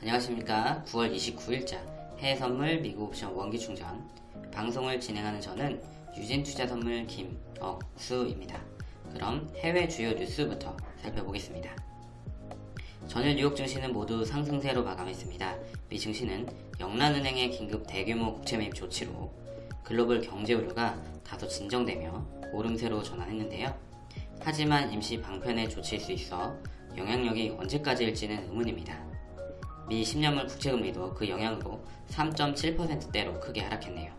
안녕하십니까. 9월 29일자 해외선물 미국 옵션 원기충전. 방송을 진행하는 저는 유진투자선물 김억수입니다. 그럼 해외 주요 뉴스부터 살펴보겠습니다. 전일 뉴욕 증시는 모두 상승세로 마감했습니다. 미 증시는 영란은행의 긴급 대규모 국채 매입 조치로 글로벌 경제 우려가 다소 진정되며 오름세로 전환했는데요. 하지만 임시 방편의 조치일 수 있어 영향력이 언제까지일지는 의문입니다 미 10년물 국채금리도 그 영향으로 3.7%대로 크게 하락했네요.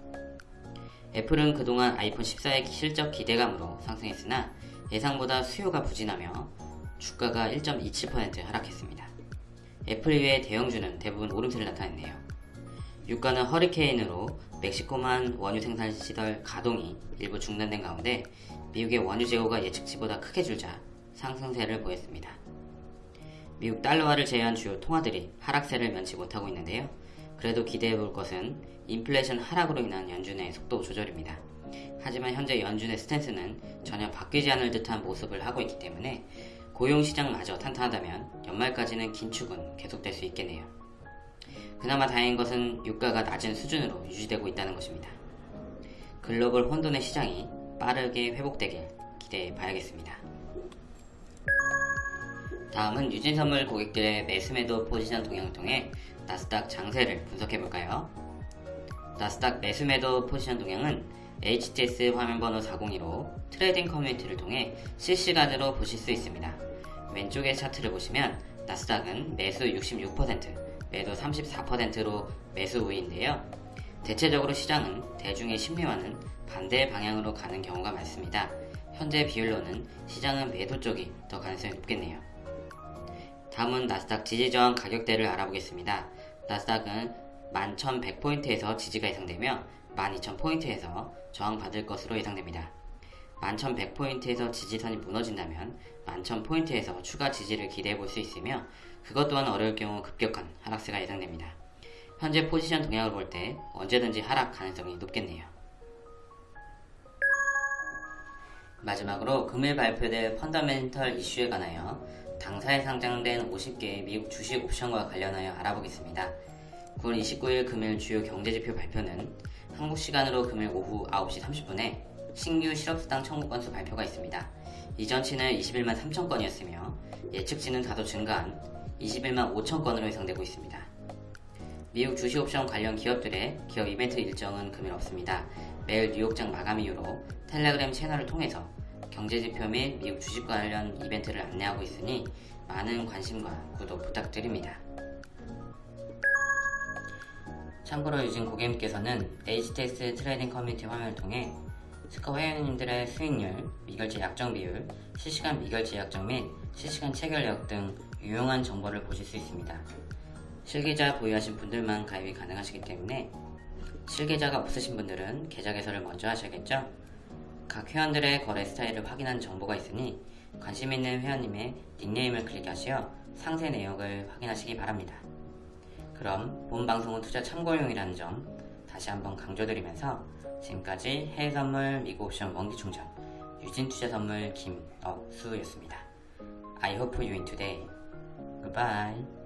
애플은 그동안 아이폰 14의 실적 기대감으로 상승했으나 예상보다 수요가 부진하며 주가가 1.27% 하락했습니다. 애플 이외의 대형주는 대부분 오름세를 나타냈네요. 유가는 허리케인으로 멕시코만 원유 생산 시설 가동이 일부 중단된 가운데 미국의 원유 재고가 예측치보다 크게 줄자 상승세를 보였습니다. 미국 달러화를 제외한 주요 통화들이 하락세를 면치 못하고 있는데요. 그래도 기대해 볼 것은 인플레이션 하락으로 인한 연준의 속도 조절입니다. 하지만 현재 연준의 스탠스는 전혀 바뀌지 않을 듯한 모습을 하고 있기 때문에 고용시장마저 탄탄하다면 연말까지는 긴축은 계속될 수 있겠네요. 그나마 다행인 것은 유가가 낮은 수준으로 유지되고 있다는 것입니다. 글로벌 혼돈의 시장이 빠르게 회복되길 기대해 봐야겠습니다. 다음은 유진선물 고객들의 매수매도 포지션 동향을 통해 나스닥 장세를 분석해볼까요? 나스닥 매수매도 포지션 동향은 HTS 화면번호 402로 trading 커뮤니티를 통해 실시간으로 보실 수 있습니다. 왼쪽의 차트를 보시면 나스닥은 매수 66%, 매도 34%로 매수 우위인데요. 대체적으로 시장은 대중의 심리와는 반대 방향으로 가는 경우가 많습니다. 현재 비율로는 시장은 매도 쪽이 더 가능성이 높겠네요. 다음은 나스닥 지지저항 가격대를 알아보겠습니다. 나스닥은 11,100포인트에서 지지가 예상되며 12,000포인트에서 저항받을 것으로 예상됩니다. 11,100포인트에서 지지선이 무너진다면 11,000포인트에서 추가 지지를 기대해 볼 수 있으며 그것 또한 어려울 경우 급격한 하락세가 예상됩니다. 현재 포지션 동향을 볼 때 언제든지 하락 가능성이 높겠네요. 마지막으로 금일 발표될 펀더멘털 이슈에 관하여 당사에 상장된 50개의 미국 주식 옵션과 관련하여 알아보겠습니다. 9월 29일 금일 주요 경제지표 발표는 한국 시간으로 금일 오후 9시 30분에 신규 실업수당 청구 건수 발표가 있습니다. 이전치는 21만 3천 건이었으며 예측치는 다소 증가한 21만 5천 건으로 예상되고 있습니다. 미국 주식옵션 관련 기업들의 기업 이벤트 일정은 금일 없습니다. 매일 뉴욕장 마감 이후로 텔레그램 채널을 통해서 경제지표 및 미국 주식 관련 이벤트를 안내하고 있으니 많은 관심과 구독 부탁드립니다. 참고로 유진 고객님께서는 HTS trading 커뮤니티 화면을 통해 스커 회원님들의 수익률, 미결제 약정 비율, 실시간 미결제 약정 및 실시간 체결력 등 유용한 정보를 보실 수 있습니다. 실계좌 보유하신 분들만 가입이 가능하시기 때문에 실계좌가 없으신 분들은 계좌 개설을 먼저 하셔야겠죠? 각 회원들의 거래 스타일을 확인한 정보가 있으니 관심 있는 회원님의 닉네임을 클릭하시어 상세 내역을 확인하시기 바랍니다. 그럼 본 방송은 투자 참고용이라는 점 다시 한번 강조드리면서 지금까지 해외선물 미국 옵션 원기충전 유진투자선물 김억수였습니다. I hope you win today. Goodbye.